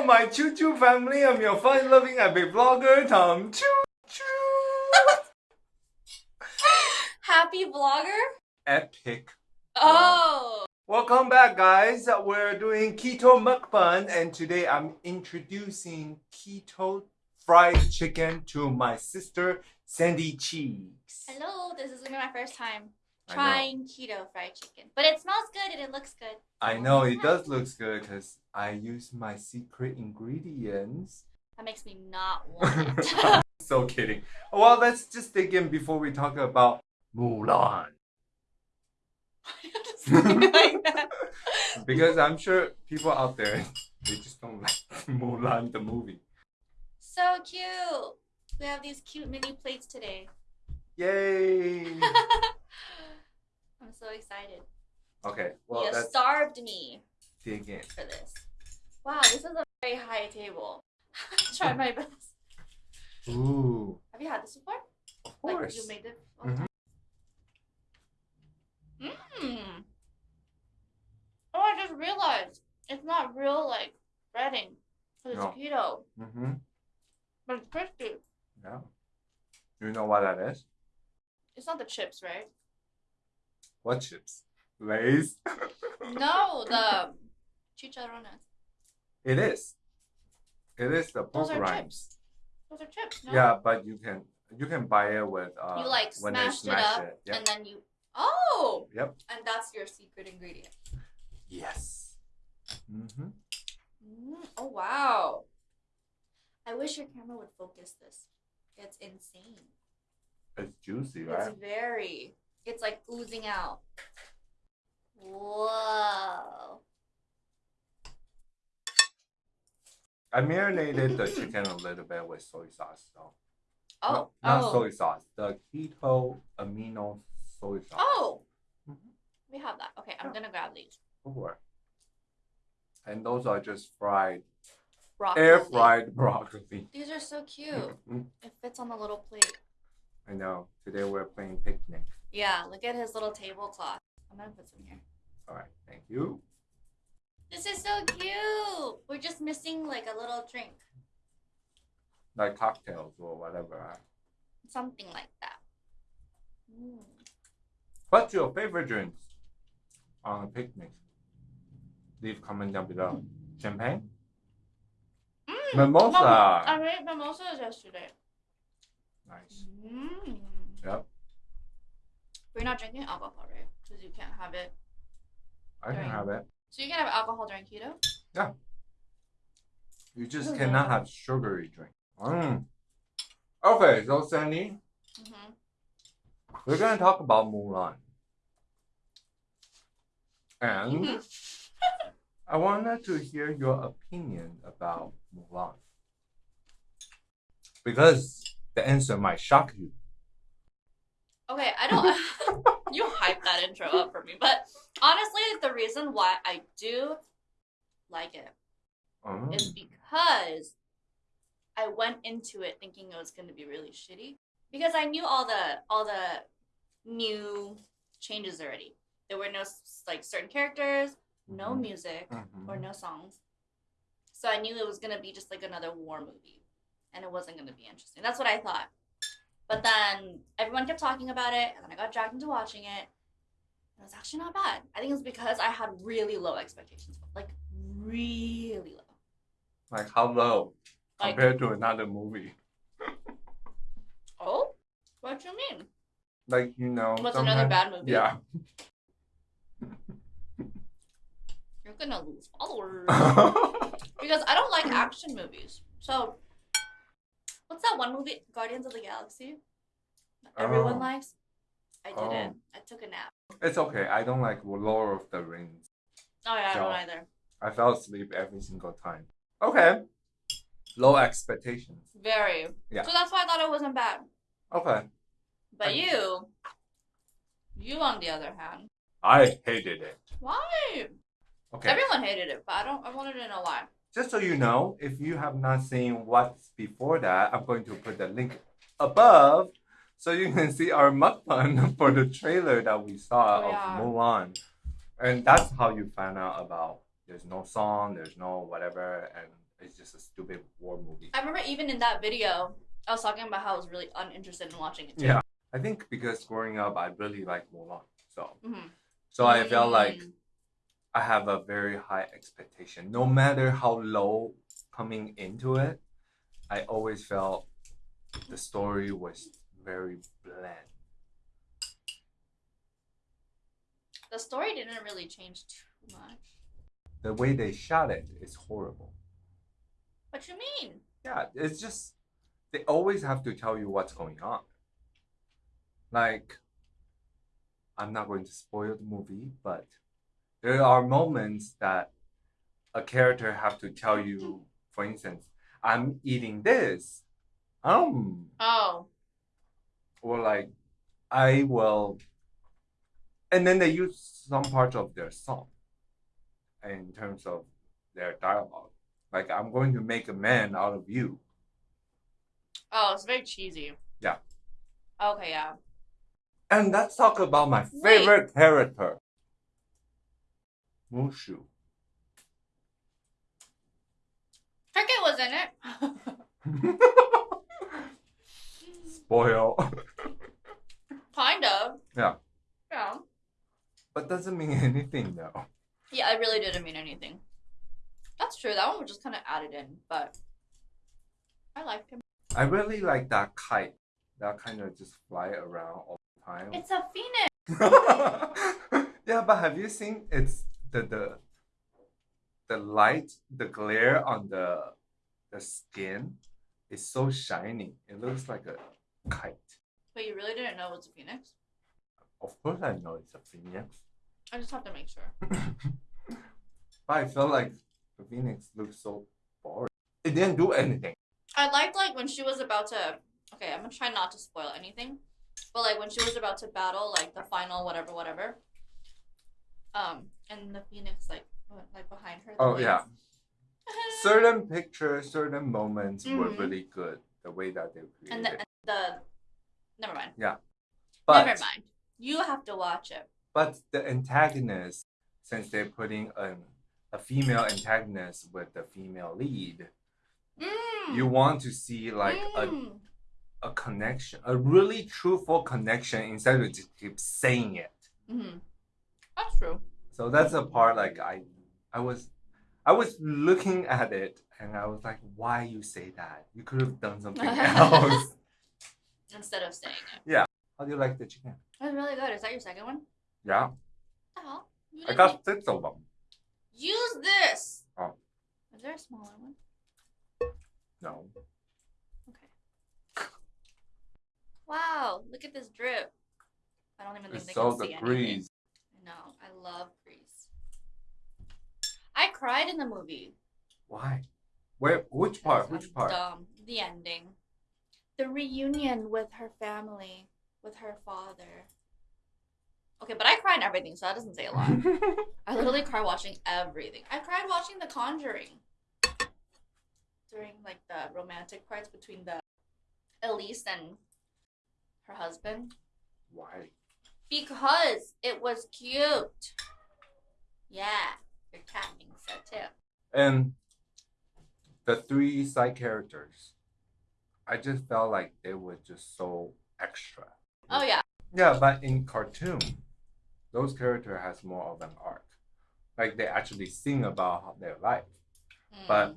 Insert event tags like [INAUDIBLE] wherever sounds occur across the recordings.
Hello, my Choo Choo family. I'm your fun-loving epic vlogger, Tom Choo Choo. [LAUGHS] Happy vlogger? Epic. Oh. Welcome back, guys. We're doing keto mukbang, and today I'm introducing keto fried chicken to my sister Sandy Cheeks. Hello, this is gonna be my first time. Trying keto fried chicken. But it smells good and it looks good. I know it does look good because I use my secret ingredients. That makes me not [LAUGHS] want it. [LAUGHS] so kidding. Well, let's just dig in before we talk about Mulan. [LAUGHS] like. Because I'm sure people out there they just don't like Mulan the movie. So cute. We have these cute mini plates today. Yay! I'm so excited. Okay, well you starved me dig in. for this. Wow, this is a very high table. [LAUGHS] Try my best. Ooh, Have you had this before? of Like course. you made it? Mmm. Oh, I just realized it's not real like breading because No. it's keto, Mm-hmm. but it's crispy. Yeah. You know what that is? It's not the chips, right? What chips? Lay's. [LAUGHS] no, the chicharrones. It is. It is the Those pork are rinds. chips. Those are chips. No? Yeah, but you can you can buy it with uh You like when they smashed it smash up it. Yep. and then you. Oh. Yep. And that's your secret ingredient. Yes. Mm-hmm. Mm, oh wow. I wish your camera would focus this. It's insane. It's juicy, right? It's very. It's like oozing out. Whoa. I marinated the chicken a little bit with soy sauce, though. Oh. No, not oh. soy sauce. The keto amino soy sauce. Oh. Mhm. We have that. Okay, I'm Yeah. gonna grab these. And those are just fried, Broccoli. air fried [LAUGHS] broccoli. These are so cute. Mhm. It fits on the little plate. I know. Today we're playing picnic. Yeah, look at his little tablecloth. I'm gonna put some here. All right, thank you. This is so cute. We're just missing like a little drink. Like cocktails or whatever. right? Something like that. Mm. What's your favorite drinks on a picnic? Leave comment down below. Champagne? Mm. Mimosa. Mom, I made mimosas yesterday. Nice. Mm. Yep. We're not drinking alcohol, right? Because you can't have it. I can have it. So you can have alcohol during keto? Yeah. You just cannot have sugary drink. Mm. Okay, so Sandy, Mm-hmm. we're gonna talk about Mulan. And Mhm. I wanted to hear your opinion about Mulan. Because the answer might shock you. Okay, I don't. [LAUGHS] you hype that intro up for me, but honestly, the reason why I do like it Mm. is because I went into it thinking it was going to be really shitty because I knew all the all the new changes already. There were no like certain characters, no Mhm. music Mhm. or no songs. So I knew it was going to be just like another war movie and it wasn't going to be interesting. That's what I thought. But then everyone kept talking about it and then I got dragged into watching it. It was actually not bad. I think it was because I had really low expectations. Like really low. Like how low Like- compared to another movie? Oh? What do you mean? Like you know. What's another bad movie? Yeah. [LAUGHS] You're gonna lose followers. [LAUGHS] because I don't like action movies. So what's that one movie? Guardians of the Galaxy? Everyone Oh. likes? I didn't. Oh. I took a nap. it's okay. I don't like Lord of the Rings. Oh yeah, I don't either. I fell asleep every single time. Okay. Low expectations. Very. Yeah. So that's why I thought it wasn't bad. Okay. But I- you, you on the other hand, I hated it. why? Okay. Everyone hated it, but I don't. I wanted to know why. Just so you know, if you have not seen what's before that, I'm going to put the link above so you can see our mukbang [LAUGHS] for the trailer that we saw Oh, yeah. of Mulan. And that's how you find out about there's no song, there's no whatever, and it's just a stupid war movie. I remember even in that video, I was talking about how I was really uninterested in watching it too. Yeah. I think because growing up, I really like Mulan, so Mhm. so I felt like Mm. I have a very high expectation. No matter how low coming into it, I always felt the story was very bland. the story didn't really change too much. The way they shot it is horrible. What you mean? Yeah, it's just they always have to tell you what's going on. Like, I'm not going to spoil the movie, but there are moments that a character have to tell you, for instance, I'm eating this. Um, Oh, or like, I will, and then they use some parts of their song in terms of their dialogue. Like, I'm going to make a man out of you. oh, it's very cheesy. Yeah. Okay, yeah. And let's talk about my Wait. favorite character. Mushu. Cricket was in it. [LAUGHS] Spoil. [LAUGHS] kind of. Yeah. Yeah. but doesn't mean [LAUGHS] anything though. Yeah, I really didn't mean anything. That's true. That one was just kind of added in, but I liked him. I really like that kite that kind of just fly around all the time. It's a phoenix. [LAUGHS] yeah, but have you seen it's the the the light, the glare on the the skin is so shiny. It looks like a kite. But you really didn't know it was a phoenix? Of course I know it's a phoenix. I just have to make sure. [LAUGHS] But I felt like the phoenix looked so boring. It didn't do anything. I liked like when she was about to. Okay, I'm gonna try not to spoil anything, but like when she was about to battle like the final whatever whatever. Um, and the phoenix like went, like behind her. Oh yeah. [LAUGHS] Certain pictures, certain moments were Mhm. really good. The way that they created and the, and the never mind. Yeah. But never mind. You have to watch it. but the antagonist, since they're putting an, a female antagonist with the female lead, Mm. you want to see like a, Mm. a connection, a really truthful connection instead of just keep saying it. Mhm. That's true. So that's the part like I I was I was looking at it and I was like, why you say that? You could have done something [LAUGHS] else. Instead of saying it. Yeah. How do you like the chicken? That's really good. Is that your second one? Yeah, What the hell? I got six of them. Use this. Oh. Is there a smaller one? No. Okay. Wow, look at this drip. I don't even think It's they so can the see anything. grease. I know. I love grease. I cried in the movie. Why? Where which part? Which part? Dumb. The ending. The reunion with her family, with her father. Okay, but I cry in everything, so that doesn't say a lot. [LAUGHS] I literally cry watching everything. I cried watching The Conjuring. During like the romantic parts between the Elise and her husband. Why? Because it was cute. Yeah. Your cat thinks so too. And the three side characters, I just felt like they were just so extra. Oh yeah. Yeah, but in cartoon, those character has more of an arc. Like they actually sing about their life. But- Mm.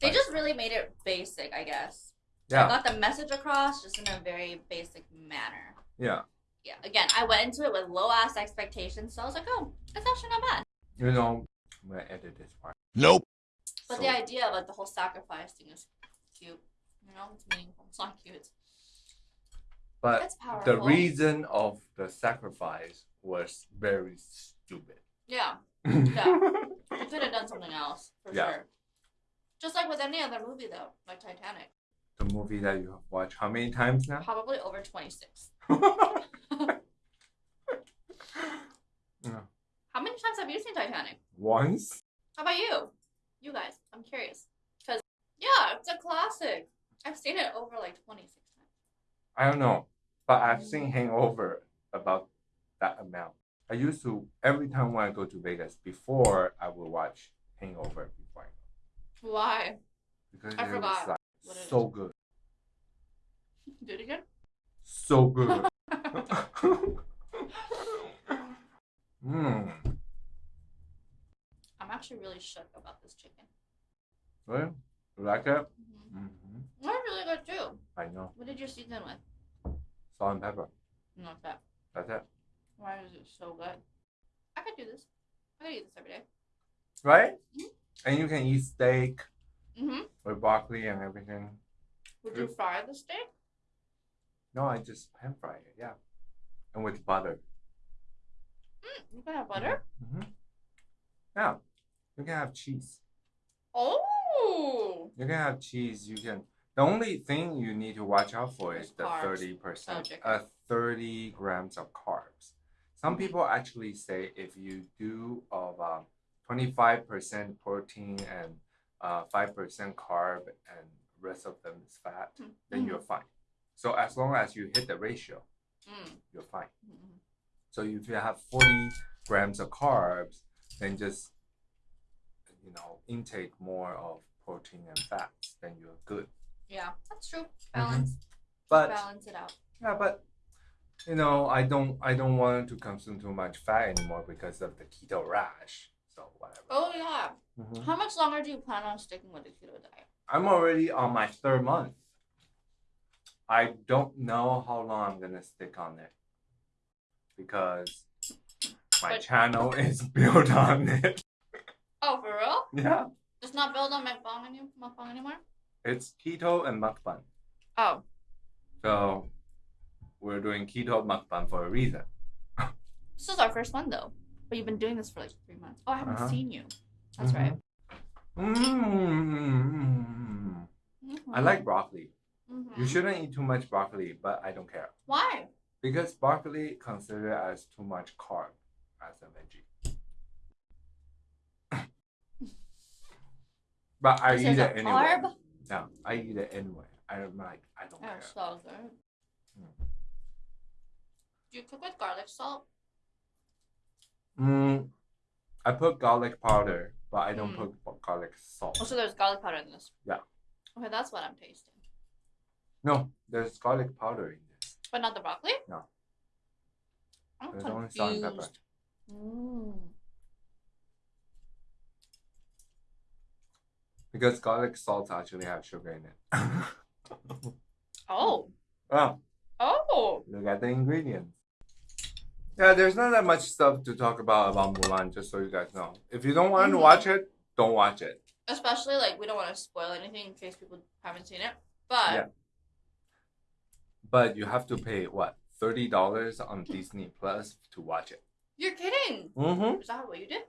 they just really made it basic, I guess. I Yeah, got the message across just in a very basic manner. yeah. Yeah. Again, I went into it with low ass expectations, so I was like, oh, it's actually not bad. You know, I'm gonna edit this part. Nope. But So- the idea of like the whole sacrifice thing is cute. You know, it's meaningful. It's not cute. but the reason of the sacrifice was very stupid. Yeah. [LAUGHS] Yeah. You could have done something else for Yeah. sure. Just like with any other movie though, like Titanic. the movie that you have watched how many times now? Probably over twenty six. [LAUGHS] [LAUGHS] Yeah. How many times have you seen Titanic? Once? How about you? You guys, I'm curious. Yeah, it's a classic. I've seen it over like 26 times. I don't know, but I've mm-hmm. seen Hangover about that amount. I used to every time when I go to Vegas before I would watch Hangover before I go. Why? because I it forgot was like what so good, [LAUGHS] Do it again. so good. Mmm. [LAUGHS] [LAUGHS] I'm actually really shook about this chicken. Really? You like it? Mm-hmm. hmm That's really good too. I know. What did you season with? Salt and pepper. Not that. That's it. Why is it so good? I could do this. I could eat this every day. Right? Mhm. And you can eat steak Mm-hmm. with broccoli and everything. Would you fry the steak? No, I just pan fry it. Yeah. And with butter. Mm, you can have butter. hmm Yeah. You can have cheese. Oh. You can have cheese. You can. The only thing you need to watch out for is the carbs. thirty percent, uh, thirty grams of carbs. Some Mhm. people actually say if you do of twenty five percent protein and uh, five percent carb and rest of them is fat, then Mhm. you're fine. So as long as you hit the ratio, Mm. you're fine. Mhm. So if you have 40 grams of carbs, then just you know intake more of protein and fats, then you're good. Yeah, that's true. Balance. But Balance it out. yeah, but you know I don't I don't want to consume too much fat anymore because of the keto rash. So whatever. Oh yeah. Mhm. How much longer do you plan on sticking with the keto diet? I'm already on my third month. I don't know how long I'm gonna stick on it because my But- channel [LAUGHS] is built on it. Oh, for real? Yeah. It's not built on McBong any- mukbang anymore? It's keto and mukbang. Oh. So we're doing keto mukbang for a reason. [LAUGHS] This is our first one though. But you've been doing this for like three months. Oh, I haven't Uh-huh. seen you. That's Mhm. right. Mm. I like broccoli. Mhm. You shouldn't eat too much broccoli, but I don't care Why? because broccoli considered as too much carb as a veggie. But I This eat it anyway. carb? Yeah, I eat it anyway. I don't like. I don't Oh, care. so good. Mm. Do you cook with garlic salt? Mm, I put garlic powder, but I don't Mm. put garlic salt. Oh, so there's garlic powder in this. Yeah. Okay, that's what I'm tasting. No, there's garlic powder in this. But not the broccoli? No. I'm There's only salt and pepper. Mm. Because garlic salts actually have sugar in it. Oh. oh, Oh. look at the ingredients. Yeah, there's not that much stuff to talk about about Mulan, just so you guys know. If you don't want to Mhm. watch it, don't watch it. Especially like we don't want to spoil anything in case people haven't seen it. But Yeah. But you have to pay what thirty dollars on Disney Plus to watch it. you're kidding. Mm-hmm. Is that what you did?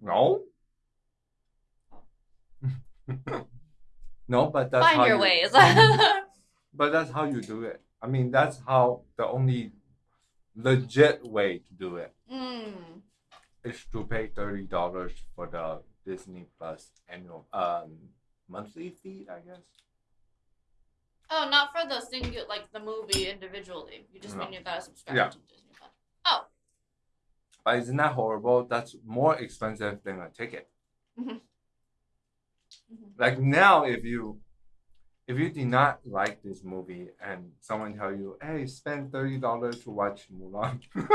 No. [LAUGHS] no, but that's how Find your you, ways. [LAUGHS] [LAUGHS] But that's how you do it. I mean, that's how the only legit way to do it mm. is to pay thirty dollars for the Disney Plus annual um monthly fee, I guess. Oh, not for the single like the movie individually. You just No. mean you gotta subscribe Yeah. to Disney Plus. Oh. But isn't that horrible? That's more expensive than a ticket. Mhm. Like now, if you if you did not like this movie and someone tell you, "Hey, spend thirty dollars to watch Mulan," [LAUGHS]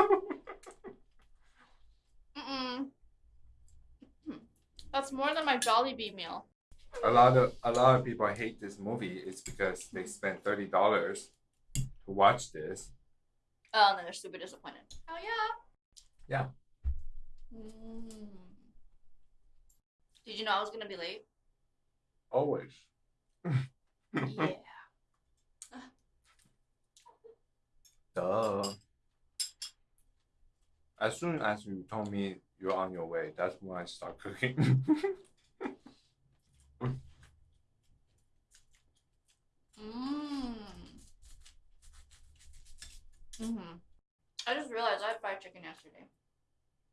That's more than my Jollibee meal. a lot of a lot of people hate this movie It's because they spent thirty dollars to watch this. Oh, and then they're super disappointed. Oh yeah. Yeah. Mm. Did you know I was gonna be late? Always. yeah. [LAUGHS] Duh. As soon as you told me you're on your way, that's when I start cooking. Mm. Mhm. I just realized I had fried chicken yesterday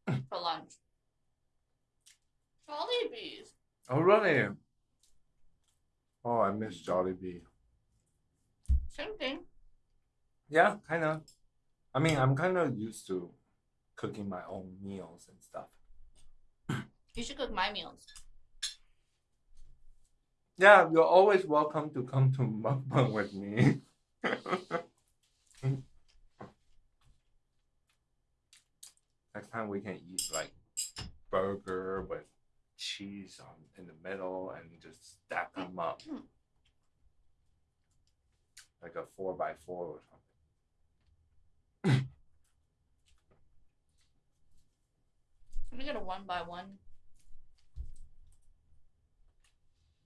[LAUGHS] for lunch. Jollibees. oh really? Oh, I miss Jollibee. Same thing. Yeah, kind of. I mean, I'm kind of used to cooking my own meals and stuff. You should cook my meals. Yeah, you're always welcome to come to mukbang with me. [LAUGHS] Next time we can eat like burger with cheese on in the middle and just stack them up hmm. like a four by four or something. Can we get a one by one?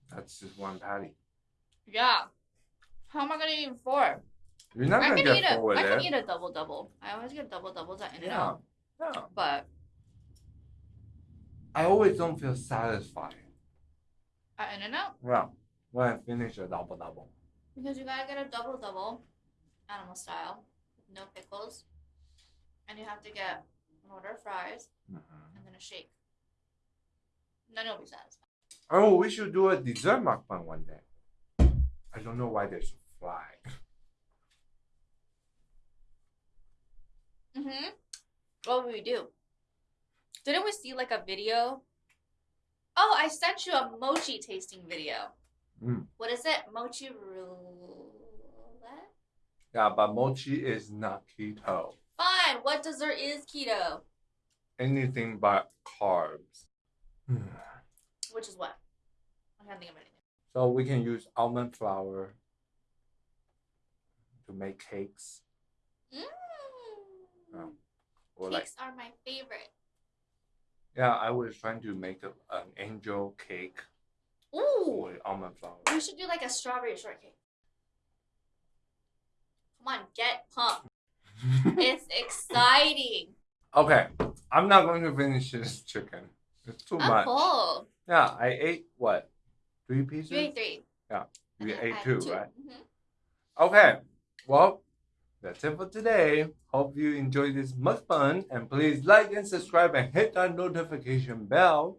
That's just one patty. Yeah. How am I gonna eat four? You're not I gonna can eat get a, full with I can eat a double double. I always get double doubles at In and Yeah. Out. Yeah. But I always don't feel satisfied. at In and Out, Well, When I finish a double double. because you gotta get a double double, animal style, with no pickles, and you have to get an order of fries Mhm. and then a shake. And then you'll be satisfied. Oh, we should do a dessert mukbang one day. I don't know why there's a fly. Mm-hmm. What would we do? Didn't we see like a video? Oh, I sent you a mochi tasting video. Mm. What is it? Mochi roulette? Yeah, but mochi is not keto. Fine. What dessert is keto? Anything but carbs. [SIGHS] Which is what? I can't think of anything. So we can use almond flour to make cakes. Mm. Oh, Or like Cakes are my favorite. Yeah, I was trying to make a, an angel cake Ooh. with almond flour. We should do like a strawberry shortcake. Come on, get pumped. [LAUGHS] it's exciting. okay, I'm not going to finish this chicken. It's too I'm much. full. Yeah, I ate what? Three pieces? You ate three. Yeah, You I ate had two, right? Mhm. Okay, well, that's it for today. Hope you enjoyed this mukbang and please like and subscribe and hit that notification bell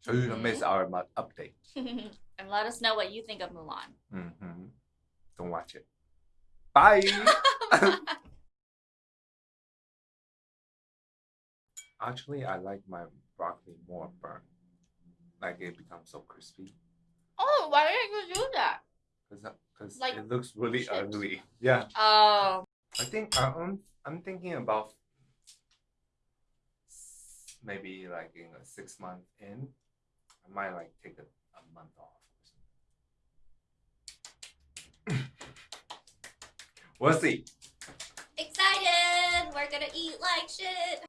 so you don't miss our mu- update. [LAUGHS] and let us know what you think of Mulan. hmm Don't watch it. Bye. [LAUGHS] Actually, I like my broccoli more burnt. Like it becomes so crispy oh, why didn't you do that? Because Like it looks really chips. ugly. Yeah, Oh, I think I- I'm I'm thinking about maybe like in a six month in, I might like take a, a month off. [LAUGHS] we'll see. excited! We're gonna eat like shit.